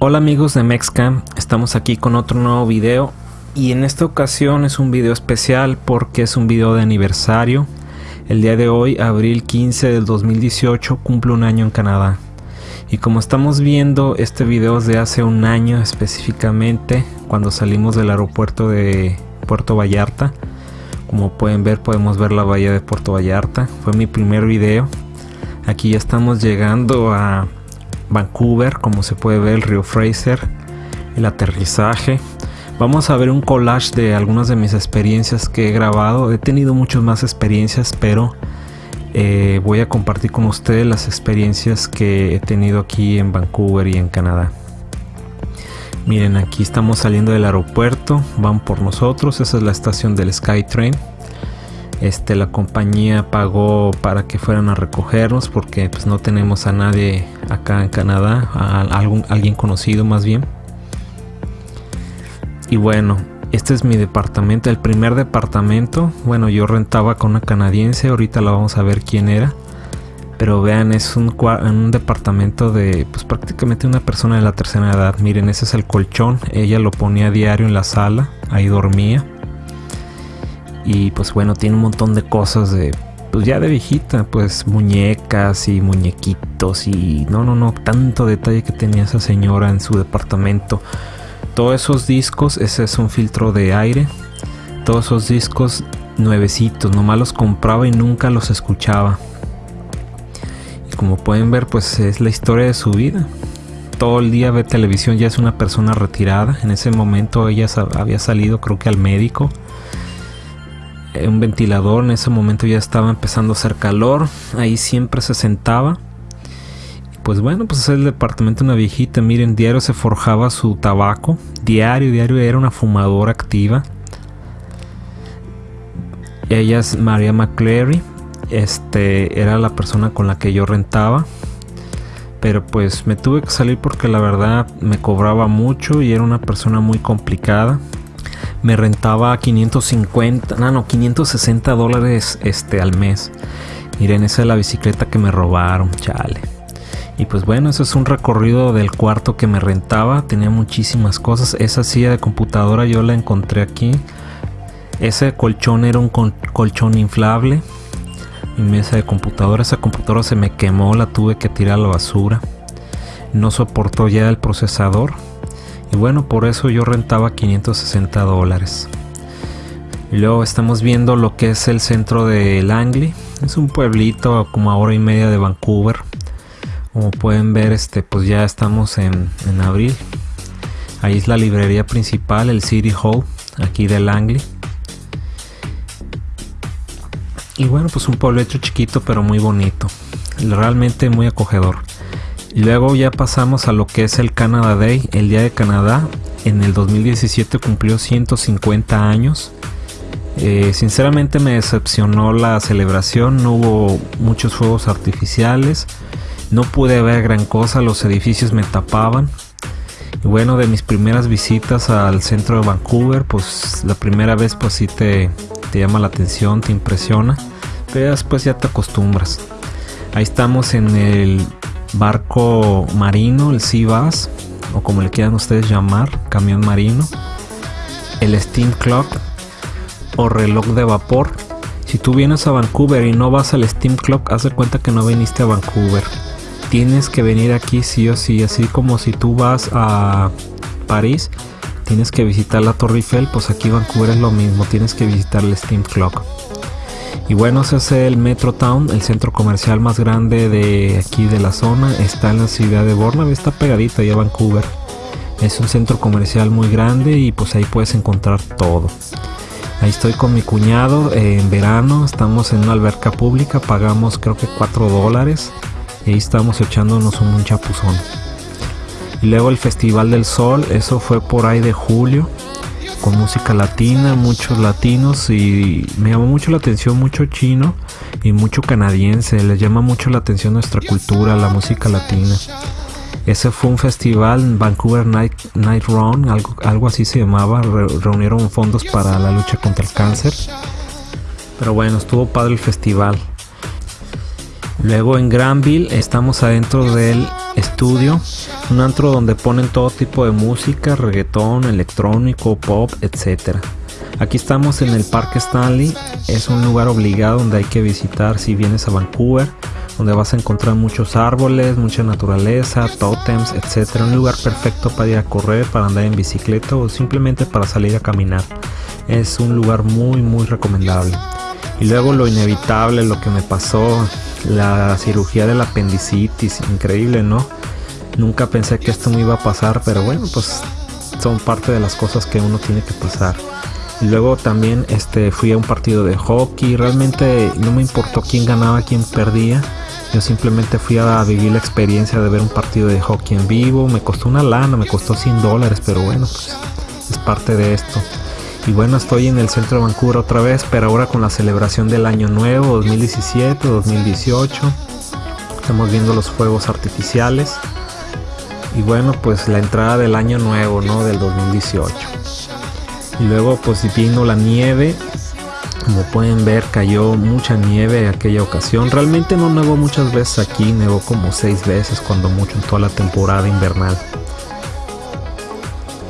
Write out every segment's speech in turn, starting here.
Hola amigos de Mexcam, estamos aquí con otro nuevo video y en esta ocasión es un video especial porque es un video de aniversario. El día de hoy, abril 15 del 2018, cumple un año en Canadá. Y como estamos viendo, este video es de hace un año específicamente, cuando salimos del aeropuerto de Puerto Vallarta. Como pueden ver, podemos ver la bahía de Puerto Vallarta. Fue mi primer video. Aquí ya estamos llegando a Vancouver, como se puede ver el río Fraser, el aterrizaje. Vamos a ver un collage de algunas de mis experiencias que he grabado. He tenido muchas más experiencias, pero eh, voy a compartir con ustedes las experiencias que he tenido aquí en Vancouver y en Canadá. Miren, aquí estamos saliendo del aeropuerto, van por nosotros, esa es la estación del SkyTrain. Este, la compañía pagó para que fueran a recogernos porque pues no tenemos a nadie acá en Canadá, algún, alguien conocido más bien. Y bueno, este es mi departamento, el primer departamento. Bueno, yo rentaba con una canadiense, ahorita la vamos a ver quién era. Pero vean, es un, un departamento de pues prácticamente una persona de la tercera edad. Miren, ese es el colchón. Ella lo ponía a diario en la sala, ahí dormía. Y pues bueno, tiene un montón de cosas de pues ya de viejita, pues muñecas y muñequitos y no, no, no, tanto detalle que tenía esa señora en su departamento. Todos esos discos, ese es un filtro de aire. Todos esos discos nuevecitos, nomás los compraba y nunca los escuchaba. Y como pueden ver, pues es la historia de su vida. Todo el día ve televisión, ya es una persona retirada. En ese momento ella había salido creo que al médico un ventilador, en ese momento ya estaba empezando a hacer calor, ahí siempre se sentaba. Pues bueno, pues es el departamento de una viejita, miren, diario se forjaba su tabaco, diario, diario era una fumadora activa. Ella es María McCleary, este era la persona con la que yo rentaba. Pero pues me tuve que salir porque la verdad me cobraba mucho y era una persona muy complicada me rentaba 550, no, no, 560 dólares este, al mes. Miren, esa es la bicicleta que me robaron, chale. Y pues bueno, ese es un recorrido del cuarto que me rentaba. Tenía muchísimas cosas. Esa silla de computadora yo la encontré aquí. Ese colchón era un colchón inflable. Mi mesa de computadora. Esa computadora se me quemó, la tuve que tirar a la basura. No soportó ya el procesador y bueno, por eso yo rentaba 560 dólares. luego estamos viendo lo que es el centro de Langley. Es un pueblito como a hora y media de Vancouver. Como pueden ver, este, pues ya estamos en, en abril. Ahí es la librería principal, el City Hall, aquí de Langley. Y bueno, pues un pueblito chiquito pero muy bonito. Realmente muy acogedor. Luego ya pasamos a lo que es el Canada Day, el Día de Canadá. En el 2017 cumplió 150 años. Eh, sinceramente me decepcionó la celebración, no hubo muchos fuegos artificiales, no pude ver gran cosa, los edificios me tapaban. Y bueno, de mis primeras visitas al centro de Vancouver, pues la primera vez pues sí te, te llama la atención, te impresiona, pero después ya te acostumbras. Ahí estamos en el barco marino, el Sea Bass, o como le quieran ustedes llamar, camión marino, el Steam Clock o reloj de vapor. Si tú vienes a Vancouver y no vas al Steam Clock, haz de cuenta que no viniste a Vancouver. Tienes que venir aquí sí o sí, así como si tú vas a París, tienes que visitar la Torre Eiffel, pues aquí Vancouver es lo mismo, tienes que visitar el Steam Clock. Y bueno, ese es el Metro Town, el centro comercial más grande de aquí de la zona. Está en la ciudad de Burnaby, está pegadita ya a Vancouver. Es un centro comercial muy grande y pues ahí puedes encontrar todo. Ahí estoy con mi cuñado en verano, estamos en una alberca pública, pagamos creo que 4 dólares y ahí estamos echándonos un chapuzón. Y luego el Festival del Sol, eso fue por ahí de julio música latina, muchos latinos y me llamó mucho la atención mucho chino y mucho canadiense, les llama mucho la atención nuestra cultura, la música latina. Ese fue un festival, Vancouver Night, Night Run, algo, algo así se llamaba, reunieron fondos para la lucha contra el cáncer. Pero bueno, estuvo padre el festival. Luego en Granville estamos adentro del Studio, un antro donde ponen todo tipo de música, reggaetón, electrónico, pop, etc. Aquí estamos en el Parque Stanley, es un lugar obligado donde hay que visitar si vienes a Vancouver, donde vas a encontrar muchos árboles, mucha naturaleza, totems, etc. Un lugar perfecto para ir a correr, para andar en bicicleta o simplemente para salir a caminar. Es un lugar muy muy recomendable. Y luego lo inevitable, lo que me pasó, la cirugía del apendicitis, increíble, ¿no? Nunca pensé que esto me iba a pasar, pero bueno, pues son parte de las cosas que uno tiene que pasar. Luego también este, fui a un partido de hockey, realmente no me importó quién ganaba, quién perdía. Yo simplemente fui a vivir la experiencia de ver un partido de hockey en vivo. Me costó una lana, me costó 100 dólares, pero bueno, pues es parte de esto. Y bueno, estoy en el centro de Vancouver otra vez, pero ahora con la celebración del año nuevo, 2017, 2018. Estamos viendo los fuegos artificiales. Y bueno, pues la entrada del año nuevo, ¿no? Del 2018. Y luego pues vino la nieve como pueden ver cayó mucha nieve en aquella ocasión. Realmente no nevó muchas veces aquí, nevó como seis veces cuando mucho en toda la temporada invernal.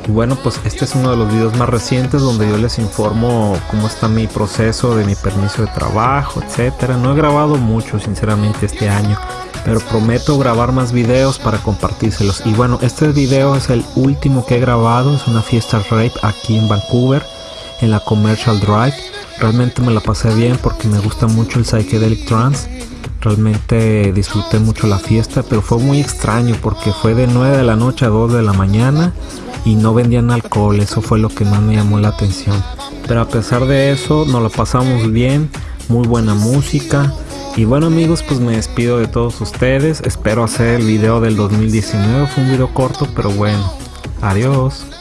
Y bueno, pues este es uno de los videos más recientes donde yo les informo cómo está mi proceso de mi permiso de trabajo, etcétera. No he grabado mucho sinceramente este año, pero prometo grabar más videos para compartírselos. Y bueno, este video es el último que he grabado, es una fiesta rape aquí en Vancouver, en la Commercial Drive. Realmente me la pasé bien porque me gusta mucho el psychedelic trance. Realmente disfruté mucho la fiesta, pero fue muy extraño porque fue de 9 de la noche a 2 de la mañana y no vendían alcohol, eso fue lo que más me llamó la atención. Pero a pesar de eso, nos lo pasamos bien, muy buena música. Y bueno amigos, pues me despido de todos ustedes. Espero hacer el video del 2019. Fue un video corto, pero bueno. Adiós.